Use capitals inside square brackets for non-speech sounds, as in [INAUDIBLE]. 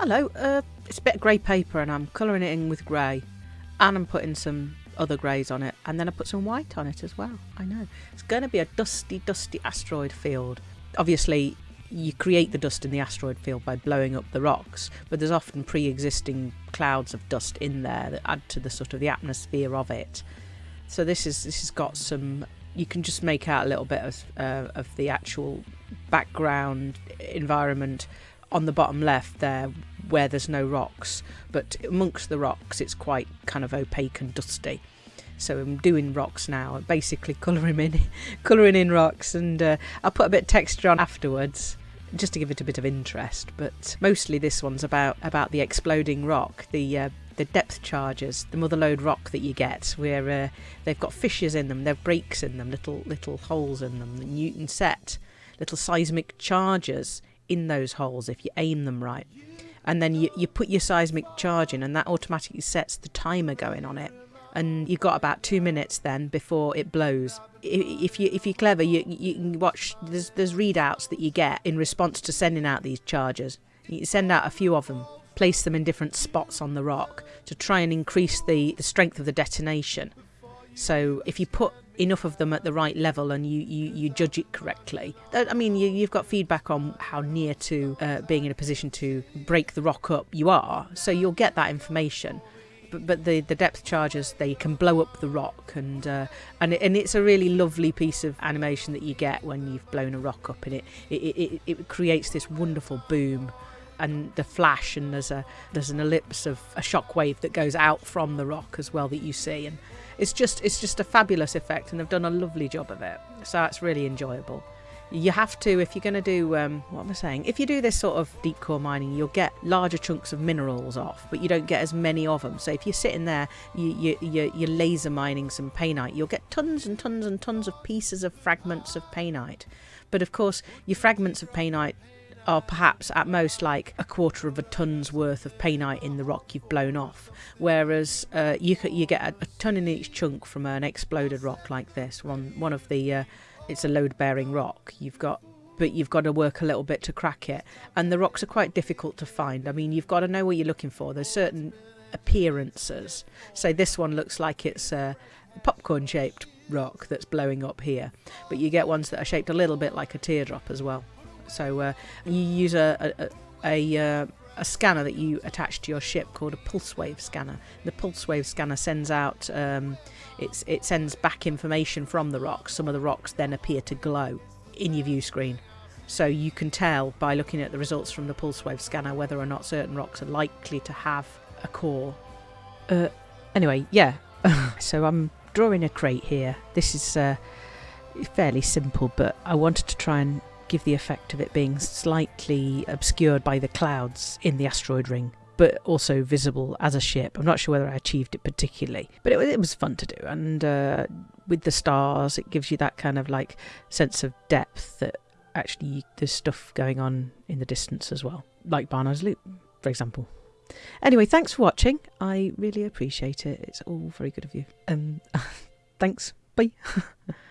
Hello, uh, it's a bit of grey paper and I'm colouring it in with grey and I'm putting some other greys on it and then I put some white on it as well. I know. It's going to be a dusty, dusty asteroid field. Obviously, you create the dust in the asteroid field by blowing up the rocks, but there's often pre existing clouds of dust in there that add to the sort of the atmosphere of it. So this is this has got some you can just make out a little bit of, uh, of the actual background environment on the bottom left there where there's no rocks but amongst the rocks it's quite kind of opaque and dusty. So I'm doing rocks now basically colouring in [LAUGHS] colouring in rocks and uh, I'll put a bit of texture on afterwards just to give it a bit of interest. But mostly this one's about about the exploding rock the uh, the depth charges, the mother lode rock that you get, where uh, they've got fissures in them, they've breaks in them, little little holes in them, the Newton set, little seismic charges in those holes if you aim them right. And then you, you put your seismic charge in, and that automatically sets the timer going on it. And you've got about two minutes then before it blows. If you if you're clever, you you can watch. There's there's readouts that you get in response to sending out these charges. You send out a few of them place them in different spots on the rock to try and increase the, the strength of the detonation. So if you put enough of them at the right level and you, you, you judge it correctly, I mean, you, have got feedback on how near to uh, being in a position to break the rock up you are, so you'll get that information. But, but the, the depth charges they can blow up the rock and uh, and and it's a really lovely piece of animation that you get when you've blown a rock up and it it, it, it creates this wonderful boom and the flash and there's a there's an ellipse of a shockwave that goes out from the rock as well that you see. And it's just it's just a fabulous effect and they've done a lovely job of it. So it's really enjoyable. You have to if you're going to do um, what am i saying? If you do this sort of deep core mining you'll get larger chunks of minerals off but you don't get as many of them so if you're sitting there you, you, you, you're laser mining some painite you'll get tons and tons and tons of pieces of fragments of painite. But of course your fragments of painite are perhaps at most like a quarter of a ton's worth of painite in the rock you've blown off, whereas uh, you you get a, a, ton in each chunk from an exploded rock like this. One one of the uh, it's a load bearing rock. You've got but you've got to work a little bit to crack it, and the rocks are quite difficult to find. I mean, you've got to know what you're looking for. There's certain appearances. So this one looks like it's a popcorn shaped rock that's blowing up here, but you get ones that are shaped a little bit like a teardrop as well. So uh, you use a a, a, uh, a, scanner that you attach to your ship called a pulse wave scanner. The pulse wave scanner sends out um, it sends back information from the rocks. Some of the rocks then appear to glow in your view screen. So you can tell by looking at the results from the pulse wave scanner whether or not certain rocks are likely to have a core. Uh, anyway, yeah. [LAUGHS] so I'm drawing a crate here. This is uh, fairly simple, but I wanted to try and give the effect of it being slightly obscured by the clouds in the asteroid ring but also visible as a ship. I'm not sure whether I achieved it particularly, but it, it was fun to do. And uh, with the stars, it gives you that kind of like sense of depth that actually there's stuff going on in the distance as well, like Barnard's Loop, for example. Anyway, thanks for watching. I really appreciate it. It's all very good of you. Um, [LAUGHS] thanks. Bye. [LAUGHS]